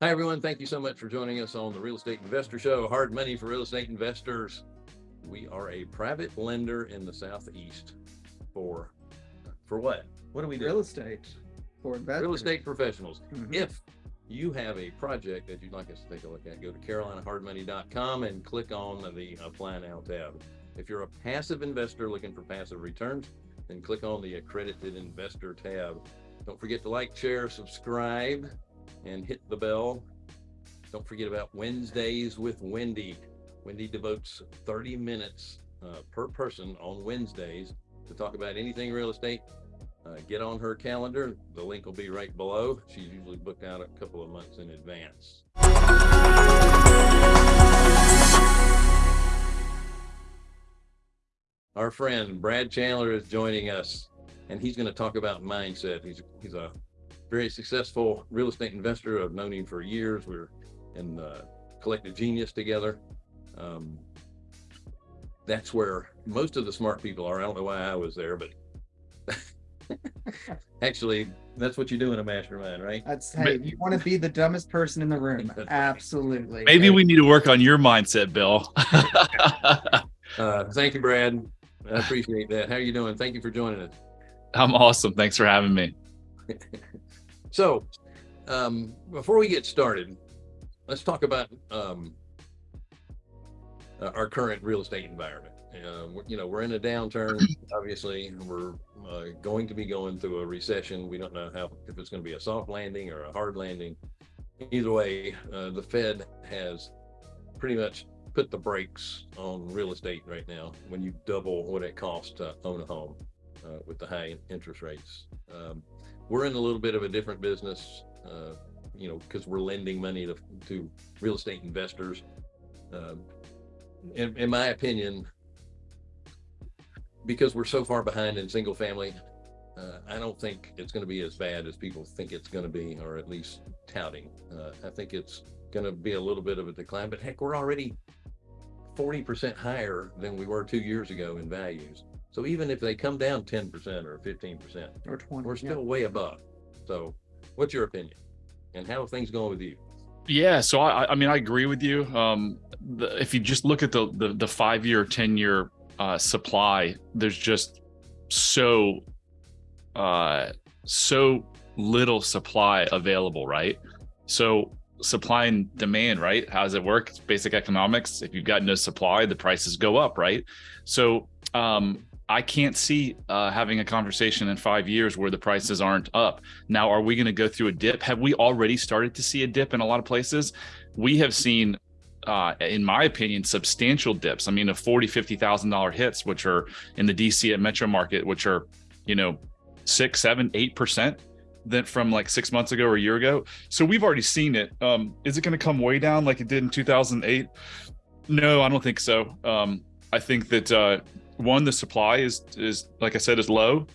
Hi, everyone. Thank you so much for joining us on the Real Estate Investor Show, Hard Money for Real Estate Investors. We are a private lender in the Southeast for, for what? What do we do? Real estate for investors. Real estate professionals. Mhm. If you have a project that you'd like us to take a look at, go to carolinahardmoney.com and click on the Apply Now tab. If you're a passive investor looking for passive returns, then click on the Accredited Investor tab. Don't forget to like, share, subscribe, and hit the bell. Don't forget about Wednesdays with Wendy. Wendy devotes 30 minutes uh, per person on Wednesdays to talk about anything real estate. Uh, get on her calendar. The link will be right below. She's usually booked out a couple of months in advance. Our friend Brad Chandler is joining us, and he's going to talk about mindset. He's he's a very successful real estate investor. I've known him for years. We're in uh, Collective Genius together. Um, that's where most of the smart people are. I don't know why I was there, but actually, that's what you do in a mastermind, right? That's hey, if you want to be the dumbest person in the room, absolutely. Maybe we need to work on your mindset, Bill. Uh, thank you, Brad. I appreciate that. How are you doing? Thank you for joining us. I'm awesome. Thanks for having me. So, um, before we get started, let's talk about um, uh, our current real estate environment. Uh, you know, we're in a downturn. Obviously, we're uh, going to be going through a recession. We don't know how if it's going to be a soft landing or a hard landing. Either way, uh, the Fed has pretty much put the brakes on real estate right now. When you double what it costs to own a home uh, with the high interest rates. Um, we're in a little bit of a different business, uh, you know, because we're lending money to, to real estate investors. Um, in, in my opinion, because we're so far behind in single family, uh, I don't think it's going to be as bad as people think it's going to be, or at least touting. Uh, I think it's going to be a little bit of a decline, but heck, we're already 40% higher than we were two years ago in values. So even if they come down 10% or 15%, or 20. we're yeah. still way above. So what's your opinion? And how are things going with you? Yeah, so I, I mean, I agree with you. Um, the, if you just look at the the, the five year, ten year uh, supply, there's just so uh, so little supply available, right? So supply and demand, right? How does it work? It's basic economics. If you've got no supply, the prices go up, right? So um, I can't see uh, having a conversation in five years where the prices aren't up. Now, are we going to go through a dip? Have we already started to see a dip in a lot of places? We have seen, uh, in my opinion, substantial dips. I mean, of forty, fifty thousand dollar hits, which are in the DC and metro market, which are, you know, six, seven, eight percent than from like six months ago or a year ago. So we've already seen it. Um, is it going to come way down like it did in 2008? No, I don't think so. Um, I think that uh, one, the supply is is like I said is low,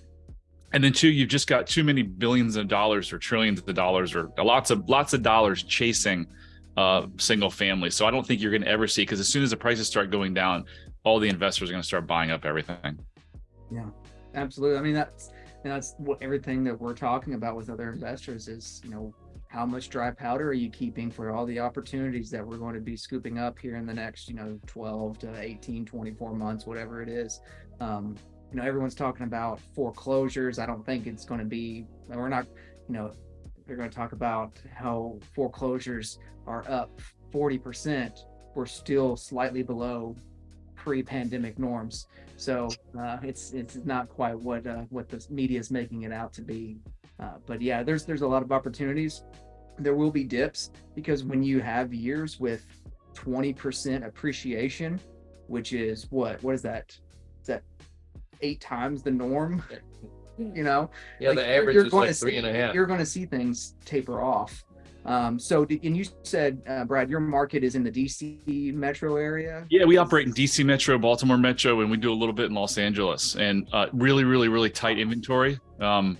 and then two, you've just got too many billions of dollars or trillions of dollars or lots of lots of dollars chasing uh, single family. So I don't think you're going to ever see because as soon as the prices start going down, all the investors are going to start buying up everything. Yeah, absolutely. I mean, that's that's what everything that we're talking about with other investors is, you know, how much dry powder are you keeping for all the opportunities that we're going to be scooping up here in the next, you know, 12 to 18, 24 months, whatever it is. Um, you know, everyone's talking about foreclosures. I don't think it's going to be, we're not, you know, they're going to talk about how foreclosures are up 40%. We're still slightly below pre-pandemic norms. So uh, it's it's not quite what uh, what the media is making it out to be. Uh, but yeah, there's there's a lot of opportunities. There will be dips because when you have years with 20% appreciation, which is what what is that? Is that eight times the norm? You know, Yeah, Like, the you're- average you're is going like to three see- and a half. You're going to see things taper off. Um, so, and you said, uh, Brad, your market is in the DC metro area. Yeah, we operate in DC Metro, Baltimore Metro, and we do a little bit in Los Angeles. And uh, really, really, really tight inventory. Um,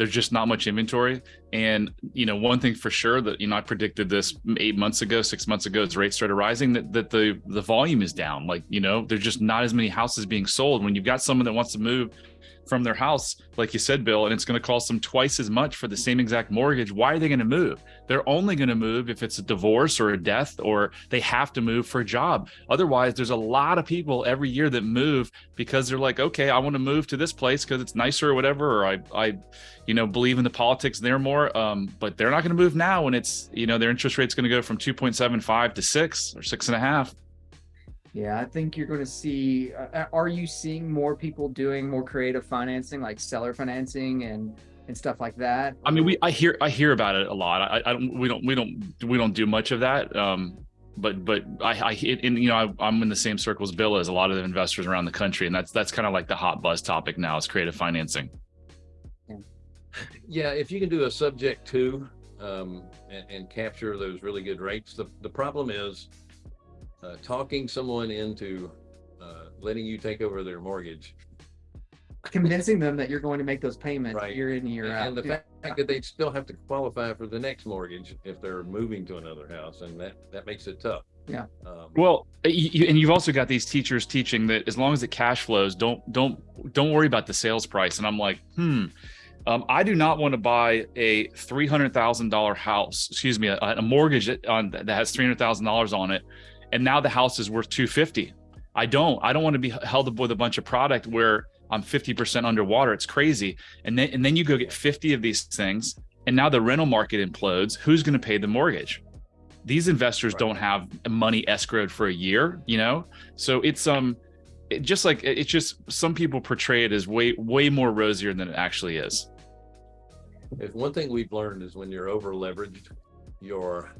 there's just not much inventory. And you know, one thing for sure that you know I predicted this eight months ago, six months ago, as rates started rising, that that the the volume is down. Like you know, there's just not as many houses being sold. When you've got someone that wants to move from their house, like you said, Bill, and it's going to cost them twice as much for the same exact mortgage. Why are they going to move? They're only going to move if it's a divorce or a death or they have to move for a job. Otherwise, there's a lot of people every year that move because they're like, okay, I want to move to this place because it's nicer or whatever, or I, I, you know, believe in the politics there more. Um, but they're not going to move now when it's, you know, their interest rate's going to go from 2.75 to six or six and a half. Yeah, I think you're going to see. Uh, are you seeing more people doing more creative financing, like seller financing and and stuff like that? I mean, we I hear I hear about it a lot. I, I don't we don't we don't we don't do much of that. Um, but but I I and you know I, am in the same circles Bill as a lot of the investors around the country, and that's that's kind of like the hot buzz topic now is creative financing. Yeah, if you can do a subject to um, and, and capture those really good rates, the the problem is uh, talking someone into uh, letting you take over their mortgage convincing them that you're going to make those payments Right. year in, year out. and the Yeah. fact that they still have to qualify for the next mortgage if they're moving to another house and that that makes it tough Yeah. um, Well, you, you- and you've also got these teachers teaching that as long as it cash flows, don't don't don't worry about the sales price. And I'm like, hmm. Um, I do not want to buy a three hundred thousand dollar house. Excuse me, a, a mortgage on that has three hundred thousand dollars on it, and now the house is worth two fifty. I don't. I don't want to be held up with a bunch of product where I'm fifty percent underwater. It's crazy. And then and then you go get fifty of these things, and now the rental market implodes. Who's going to pay the mortgage? these investors Right. don't have money escrowed for a year you know so it's um it just like it's just some people portray it as way way more rosier than it actually is if one thing we've learned is when you're over leveraged you're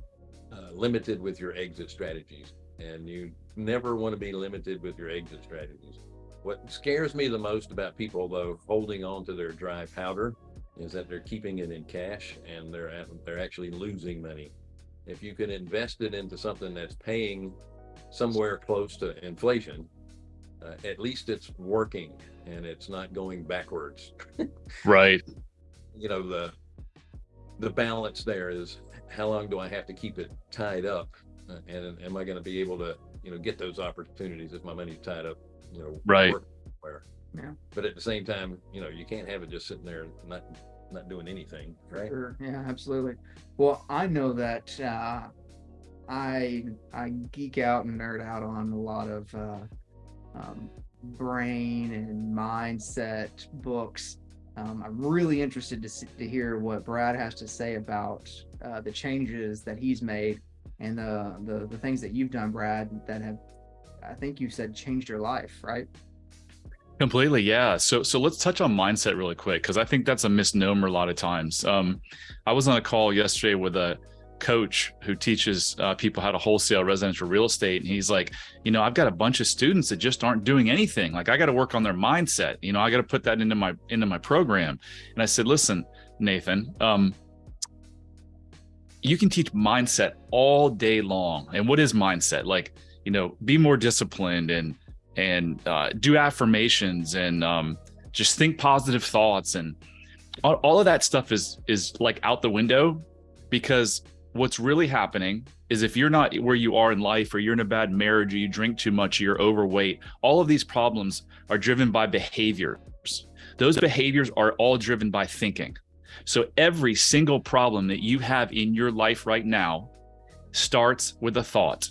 uh, limited with your exit strategies and you never want to be limited with your exit strategies. What scares me the most about people though holding on to their dry powder is that they're keeping it in cash and they're they're actually losing money. If you can invest it into something that's paying somewhere close to inflation uh, at least it's working and it's not going backwards. Right. You know the the balance there is how long do i have to keep it tied up and am i going to be able to you know get those opportunities if my money's tied up you know Right. work Where, Yeah. but at the same time you know you can't have it just sitting there and not not doing anything right Sure. Yeah, absolutely. Well, I know that uh, I I geek out and nerd out on a lot of uh, um, brain and mindset books. Um, I'm really interested to see, to hear what Brad has to say about uh, the changes that he's made and the, the the things that you've done, Brad, that have I think you said changed your life, right? Completely, yeah. So so let's touch on mindset really quick because I think that's a misnomer a lot of times. Um, I was on a call yesterday with a coach who teaches uh, people how to wholesale residential real estate, and he's like, you know, I've got a bunch of students that just aren't doing anything. Like I got to work on their mindset. You know, I got to put that into my into my program. And I said, listen, Nathan, um, you can teach mindset all day long. And what is mindset? Like, you know, be more disciplined and and uh, do affirmations and um, just think positive thoughts and all, all of that stuff is is like out the window because what's really happening is if you're not where you are in life or you're in a bad marriage or you drink too much or you're overweight all of these problems are driven by behaviors those behaviors are all driven by thinking so every single problem that you have in your life right now starts with a thought.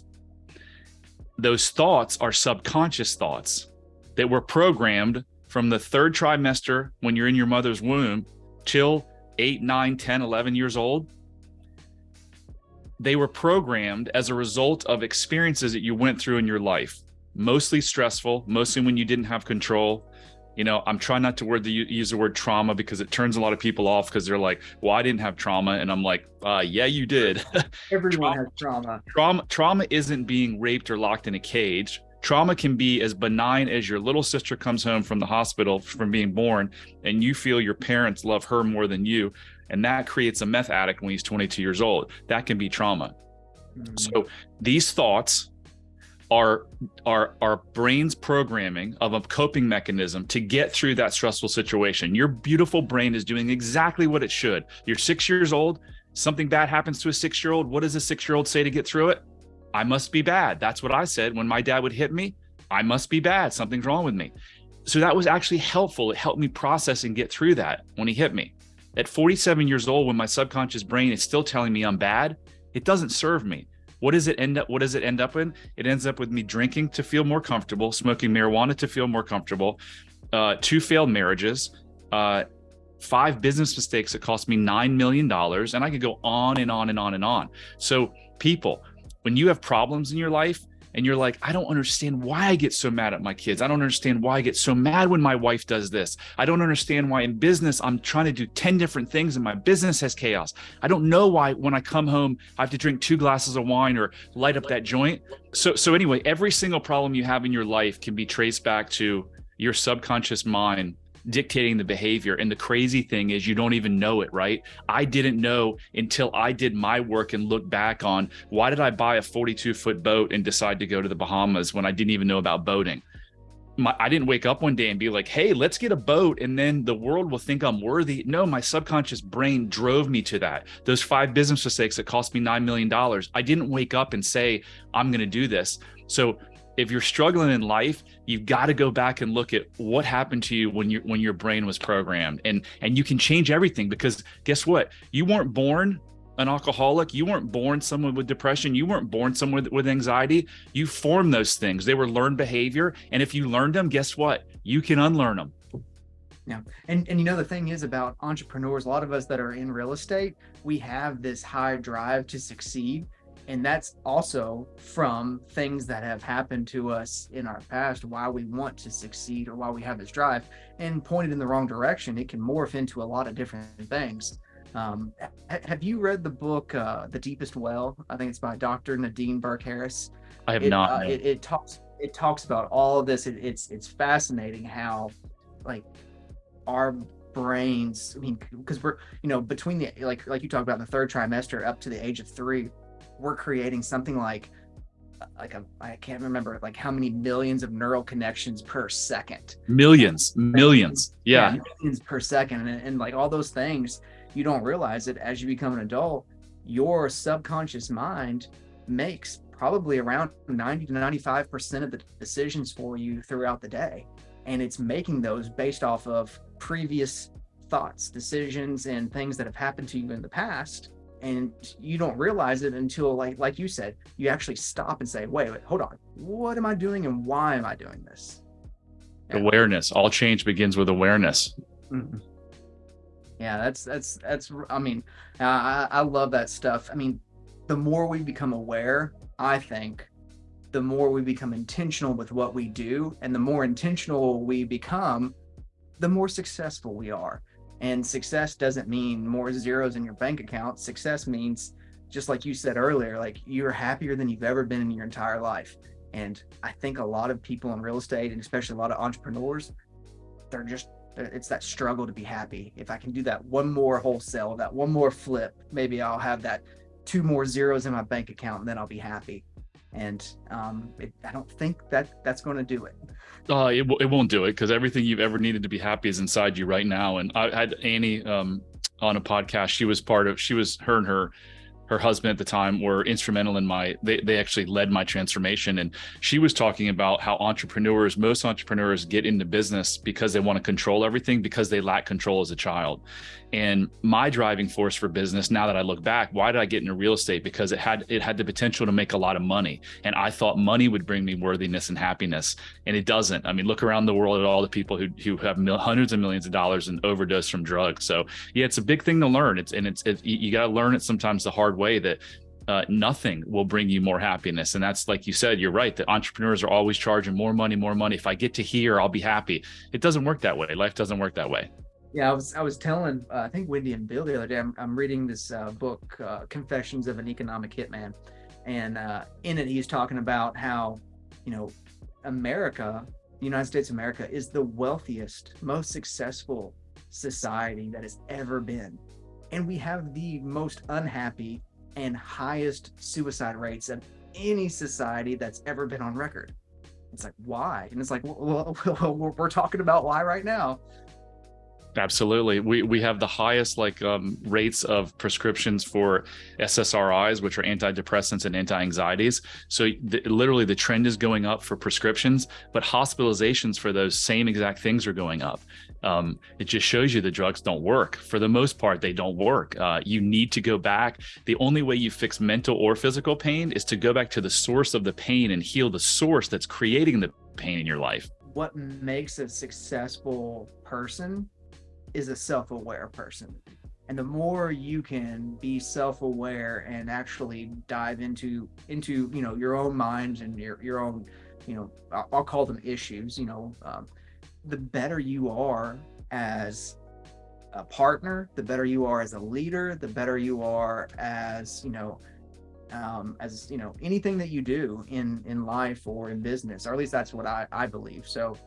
Those thoughts are subconscious thoughts that were programmed from the third trimester when you're in your mother's womb till 8 9 10 11 years old. They were programmed as a result of experiences that you went through in your life mostly stressful mostly when you didn't have control you know i'm trying not to word the, use the word trauma because it turns a lot of people off because they're like well i didn't have trauma and i'm like uh, yeah you did Everyone Trauma. has trauma. trauma trauma isn't being raped or locked in a cage trauma can be as benign as your little sister comes home from the hospital from being born and you feel your parents love her more than you and that creates a meth addict when he's 22 years old that can be trauma Mm, so these thoughts our our our brain's programming of a coping mechanism to get through that stressful situation. Your beautiful brain is doing exactly what it should. You're six years old. Something bad happens to a six year old. What does a six year old say to get through it? I must be bad. That's what I said when my dad would hit me. I must be bad. Something's wrong with me. So that was actually helpful. It helped me process and get through that when he hit me. At 47 years old, when my subconscious brain is still telling me I'm bad, it doesn't serve me. What does it end up? What does it end up in? It ends up with me drinking to feel more comfortable, smoking marijuana to feel more comfortable, uh, two failed marriages, uh, five business mistakes that cost me nine million dollars, and I could go on and on and on and on. So, people, when you have problems in your life, and you're like, I don't understand why I get so mad at my kids. I don't understand why I get so mad when my wife does this. I don't understand why in business I'm trying to do 10 different things and my business has chaos. I don't know why when I come home I have to drink two glasses of wine or light up that joint. So so anyway, every single problem you have in your life can be traced back to your subconscious mind dictating the behavior. And the crazy thing is, you don't even know it, right? I didn't know until I did my work and looked back on why did I buy a 42 foot boat and decide to go to the Bahamas when I didn't even know about boating? My, I didn't wake up one day and be like, hey, let's get a boat and then the world will think I'm worthy. No, my subconscious brain drove me to that. Those five business mistakes that cost me $9 million. I didn't wake up and say, I'm going to do this. So if you're struggling in life, you've got to go back and look at what happened to you when you when your brain was programmed, and and you can change everything because guess what? You weren't born an alcoholic. You weren't born someone with depression. You weren't born someone with, with anxiety. You formed those things. They were learned behavior, and if you learned them, guess what? You can unlearn them. Yeah. And and you know the thing is about entrepreneurs, a lot of us that are in real estate, we have this high drive to succeed and that's also from things that have happened to us in our past why we want to succeed or why we have this drive and pointed in the wrong direction. It can morph into a lot of different things. Um, ha- have you read the book uh, the deepest well? I think it's by dr nadine burke harris. I have it, not uh, it, it, talks it talks about all of this. It, it's it's fascinating how like our brains i mean because we're you know between the like like you talked about the third trimester up to the age of three we're creating something like like a I can't remember like how many millions of neural connections per second. Millions, millions. Yeah. yeah millions per second. And, and like all those things, you don't realize it as you become an adult, your subconscious mind makes probably around 90 to 95% of the decisions for you throughout the day. And it's making those based off of previous thoughts, decisions, and things that have happened to you in the past and you don't realize it until like like you said you actually stop and say wait wait hold on. What am i doing and why am i doing this? Yeah. awareness. All change begins with awareness. Mm-hmm. yeah that's that's that's i mean I, I love that stuff. I mean the more we become aware i think the more we become intentional with what we do and the more intentional we become the more successful we are and success doesn't mean more zeros in your bank account. Success means, just like you said earlier, like you're happier than you've ever been in your entire life. And I think a lot of people in real estate, and especially a lot of entrepreneurs, they're just, it's that struggle to be happy. If I can do that one more wholesale, that one more flip, maybe I'll have that two more zeros in my bank account and then I'll be happy and um, it, I don't think that that's going to do it. Uh, it, it won't do it because everything you've ever needed to be happy is inside you right now. And I had Annie um, on a podcast. She was part of. She was her and her her husband at the time were instrumental in my they, they actually led my transformation. And she was talking about how entrepreneurs most entrepreneurs get into business because they want to control everything because they lack control as a child. And my driving force for business now that i look back why did i get into real estate? Because it had it had the potential to make a lot of money. And i thought money would bring me worthiness and happiness. And it doesn't. I mean look around the world at all the people who, who have mil- hundreds of millions of dollars and overdose from drugs. So yeah it's a big thing to learn. It's and it's it, you got to learn it sometimes the hard way that uh, nothing will bring you more happiness. And that's like you said, you're right. That entrepreneurs are always charging more money, more money. If I get to here, I'll be happy. It doesn't work that way. Life doesn't work that way. Yeah, I was I was telling uh, I think Wendy and Bill the other day. I'm, I'm reading this uh, book, uh, Confessions of an Economic Hitman, and uh, in it he's talking about how you know America, United States of America, is the wealthiest, most successful society that has ever been, and we have the most unhappy and highest suicide rates of any society that's ever been on record. It's like, why? And it's like, well, we're talking about why right now. Absolutely. We we have the highest like um, rates of prescriptions for SSRIs, which are antidepressants and anti-anxieties. So literally the trend is going up for prescriptions, but hospitalizations for those same exact things are going up. Um, it just shows you the drugs don't work. For the most part, they don't work. Uh, you need to go back. The only way you fix mental or physical pain is to go back to the source of the pain and heal the source that's creating the pain in your life. What makes a successful person is a self-aware person and the more you can be self-aware and actually dive into into you know your own mind and your your own you know i'll call them issues you know um, the better you are as a partner the better you are as a leader the better you are as you know um, as you know anything that you do in in life or in business or at least that's what i i believe. So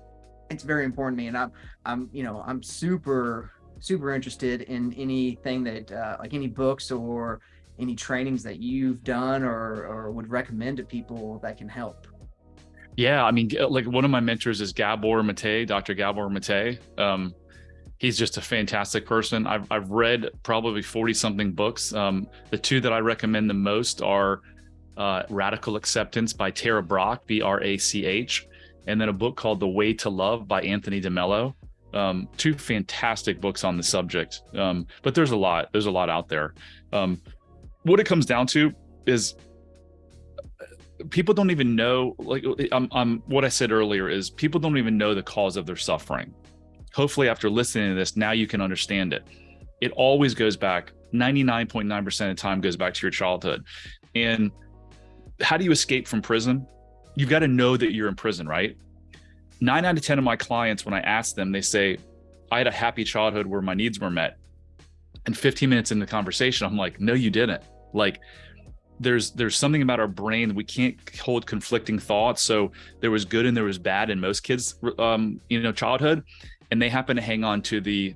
it's very important to me and i'm i'm you know i'm super super interested in anything that uh, like any books or any trainings that you've done or or would recommend to people that can help yeah i mean like one of my mentors is gabor mate dr gabor mate um, he's just a fantastic person i've, I've read probably 40 something books um, the two that i recommend the most are uh, radical acceptance by tara brach b-r-a-c-h and then a book called The Way to Love by Anthony DeMello. Um, two fantastic books on the subject. Um, but there's a lot, there's a lot out there. Um, what it comes down to is people don't even know, like I'm, I'm, what I said earlier is people don't even know the cause of their suffering. Hopefully after listening to this, now you can understand it. It always goes back 99.9% of the time goes back to your childhood. And how do you escape from prison? you've got to know that you're in prison, right? Nine out of 10 of my clients, when I ask them, they say, I had a happy childhood where my needs were met. And 15 minutes in the conversation, I'm like, no, you didn't. Like, there's there's something about our brain we can't hold conflicting thoughts so there was good and there was bad in most kids um you know childhood and they happen to hang on to the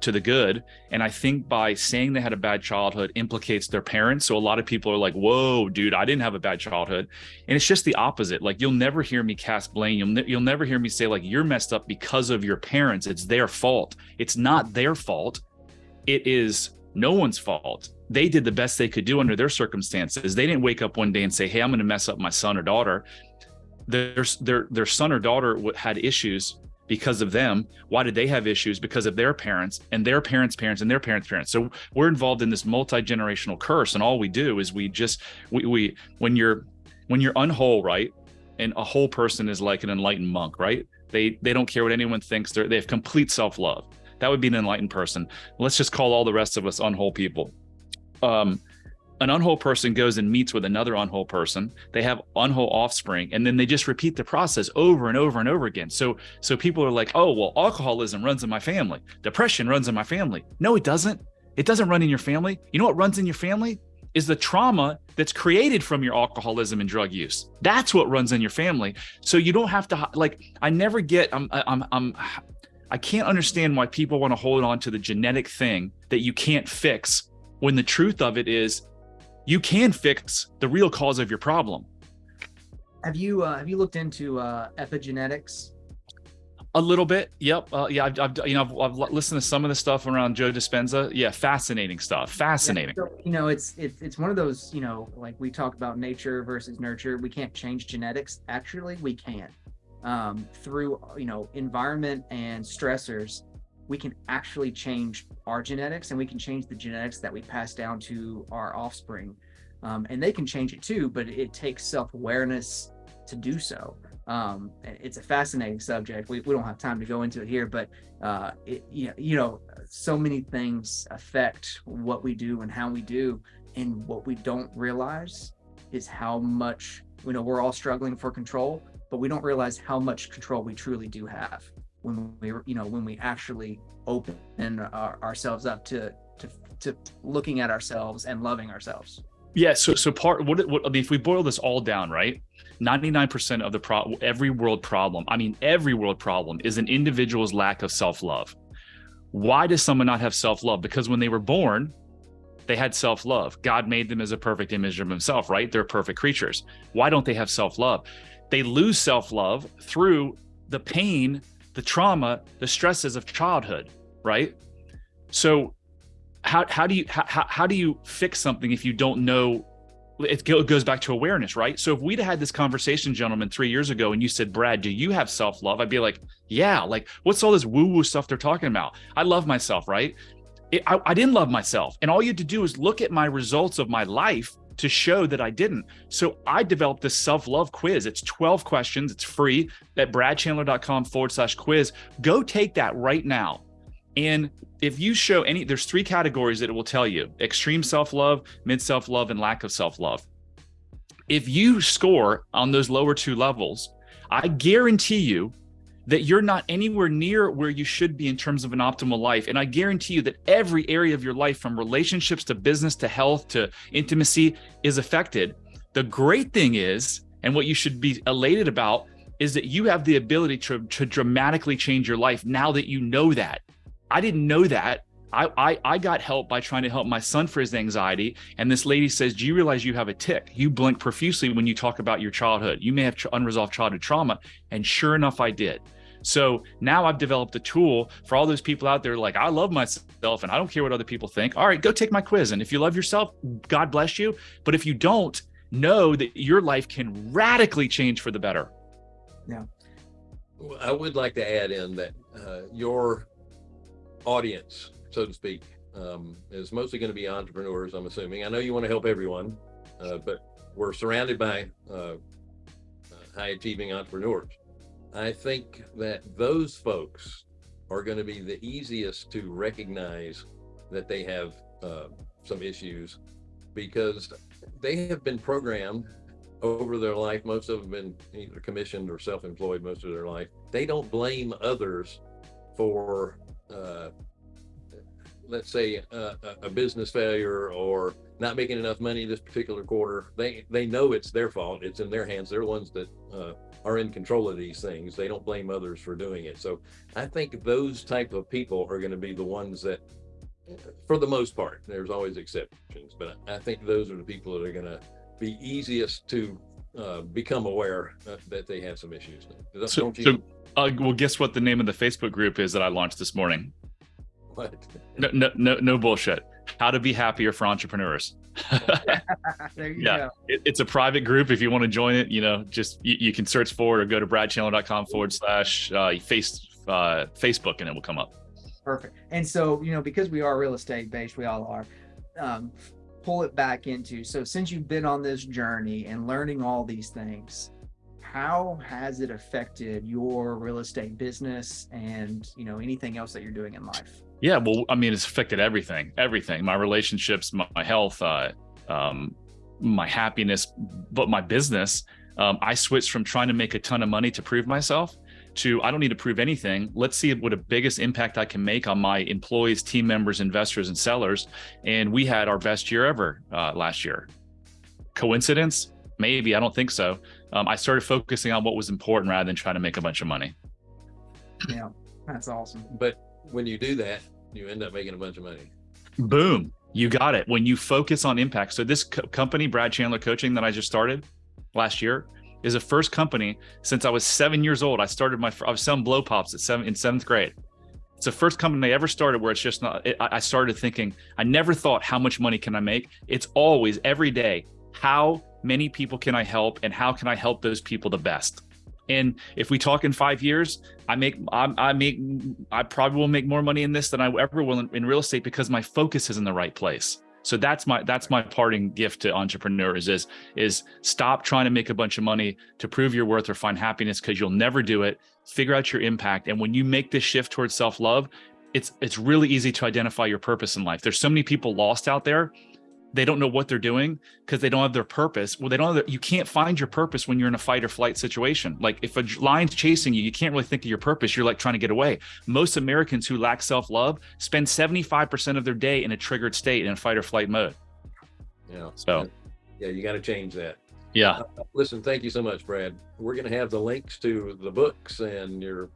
to the good. And I think by saying they had a bad childhood implicates their parents. So a lot of people are like, whoa, dude, I didn't have a bad childhood. And it's just the opposite. Like you'll never hear me cast blame. You'll, ne you'll never hear me say like, you're messed up because of your parents. It's their fault. It's not their fault. It is no one's fault. They did the best they could do under their circumstances. They didn't wake up one day and say, hey, I'm going to mess up my son or daughter. Their, their, their son or daughter had issues because of them. Why did they have issues? Because of their parents and their parents' parents and their parents' parents. So we're involved in this multi-generational curse. And all we do is we just we, we when you're when you're unwhole, right? And a whole person is like an enlightened monk, right? They they don't care what anyone thinks. They're, they have complete self-love. That would be an enlightened person. Let's just call all the rest of us unwhole people. Um, an unwhole person goes and meets with another unwhole person. They have unwhole offspring and then they just repeat the process over and over and over again. So so people are like oh well alcoholism runs in my family. Depression runs in my family. No it doesn't. It doesn't run in your family. You know what runs in your family? Is the trauma that's created from your alcoholism and drug use. That's what runs in your family. So you don't have to like i never get i'm i'm i'm i can't understand why people want to hold on to the genetic thing that you can't fix when the truth of it is you can fix the real cause of your problem. Have you uh, have you looked into uh, epigenetics? A little bit, yep. Uh, yeah, I've, I've, you know I've, I've, listened to some of the stuff around Joe Dispenza. Yeah, fascinating stuff. Fascinating. Yeah, so, you know, it's it's it's one of those. You know, like we talk about nature versus nurture. We can't change genetics. Actually, we can um, through you know environment and stressors we can actually change our genetics and we can change the genetics that we pass down to our offspring. Um, and they can change it too, but it takes self-awareness to do so. Um, it's a fascinating subject. We, we don't have time to go into it here, but uh, it, you know, so many things affect what we do and how we do. And what we don't realize is how much, you know, we're all struggling for control, but we don't realize how much control we truly do have when we you know when we actually open our, ourselves up to to to looking at ourselves and loving ourselves yeah so so part what, what if we boil this all down right 99% of the pro every world problem i mean every world problem is an individual's lack of self-love why does someone not have self-love because when they were born They had self love. God made them as a perfect image of Himself, right? They're perfect creatures. Why don't they have self love? They lose self love through the pain, the trauma, the stresses of childhood, right? So, how how do you how how do you fix something if you don't know? It goes back to awareness, right? So if we'd had this conversation, gentlemen, three years ago, and you said, "Brad, do you have self love?" I'd be like, "Yeah." Like, what's all this woo woo stuff they're talking about? I love myself, right? It, I, I didn't love myself, and all you had to do is look at my results of my life to show that I didn't. So I developed this self love quiz. It's 12 questions. It's free at bradchandler.com forward slash quiz. Go take that right now. And if you show any, there's three categories that it will tell you extreme self love, mid self love, and lack of self love. If you score on those lower two levels, I guarantee you that you're not anywhere near where you should be in terms of an optimal life. And I guarantee you that every area of your life, from relationships to business to health to intimacy, is affected. The great thing is, and what you should be elated about, is that you have the ability to, to dramatically change your life now that you know that. I didn't know that. I, I, I got help by trying to help my son for his anxiety. And this lady says, Do you realize you have a tick? You blink profusely when you talk about your childhood. You may have unresolved childhood trauma. And sure enough, I did. So now I've developed a tool for all those people out there like, I love myself and I don't care what other people think. All right, go take my quiz. And if you love yourself, God bless you. But if you don't, know that your life can radically change for the better. Yeah. I would like to add in that uh, your audience, so to speak, um, is mostly going to be entrepreneurs, I'm assuming. I know you want to help everyone, uh, but we're surrounded by uh, high achieving entrepreneurs. I think that those folks are going to be the easiest to recognize that they have uh, some issues because they have been programmed over their life. Most of them been either commissioned or self-employed most of their life. They don't blame others for, uh, let's say, uh, a business failure or not making enough money this particular quarter. They they know it's their fault. It's in their hands. They're the ones that uh, are in control of these things. They don't blame others for doing it. So I think those type of people are going to be the ones that, for the most part, there's always exceptions, but I think those are the people that are going to be easiest to uh, become aware uh, that they have some issues. So, so uh, well, guess what the name of the Facebook group is that I launched this morning? What? No, no, no, no bullshit. How to be happier for entrepreneurs. yeah, it, it's a private group. If you want to join it, you know, just you, you can search for it or go to bradchandler.com forward slash uh, face uh, Facebook and it will come up. Perfect. And so, you know, because we are real estate based, we all are. Um, pull it back into so since you've been on this journey and learning all these things how has it affected your real estate business and you know anything else that you're doing in life yeah, well, I mean, it's affected everything, everything, my relationships, my, my health, uh, um, my happiness, but my business. Um, I switched from trying to make a ton of money to prove myself to I don't need to prove anything. Let's see what a biggest impact I can make on my employees, team members, investors, and sellers. And we had our best year ever uh, last year. Coincidence? Maybe. I don't think so. Um, I started focusing on what was important rather than trying to make a bunch of money. Yeah, that's awesome. But when you do that, you end up making a bunch of money. Boom. You got it. When you focus on impact. So this co company, Brad Chandler Coaching that I just started last year is the first company since I was seven years old. I started my, I was selling blow pops at seven in seventh grade. It's the first company I ever started where it's just not, it, I started thinking, I never thought how much money can I make? It's always every day, how many people can I help and how can I help those people the best? And if we talk in five years, I make I, I make I probably will make more money in this than I ever will in, in, real estate because my focus is in the right place. So that's my that's my parting gift to entrepreneurs is is stop trying to make a bunch of money to prove your worth or find happiness because you'll never do it. Figure out your impact, and when you make this shift towards self love, it's it's really easy to identify your purpose in life. There's so many people lost out there they don't know what they're doing because they don't have their purpose. Well, they don't have their, you can't find your purpose when you're in a fight or flight situation. Like if a lion's chasing you, you can't really think of your purpose. You're like trying to get away. Most Americans who lack self-love spend 75% of their day in a triggered state in a fight or flight mode. Yeah. So yeah, you got to change that. Yeah. Uh, listen, thank you so much, Brad. We're going to have the links to the books and your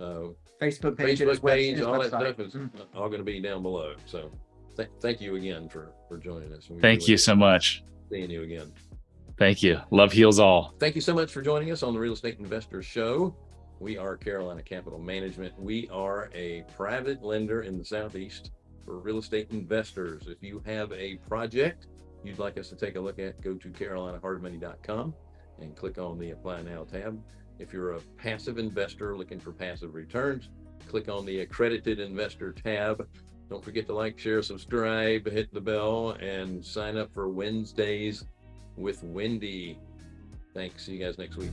uh, Facebook page, Facebook page, all that stuff is mm -hmm. all going to be down below. So th- thank you again for, for joining us. Thank you so much. Seeing you again. Thank you. Love heals all. Thank you so much for joining us on the Real Estate Investor Show. We are Carolina Capital Management. We are a private lender in the Southeast for real estate investors. If you have a project you'd like us to take a look at, go to carolinahardmoney.com and click on the Apply Now tab. If you're a passive investor looking for passive returns, click on the Accredited Investor tab. Don't forget to like, share, subscribe, hit the bell, and sign up for Wednesdays with Wendy. Thanks. See you guys next week.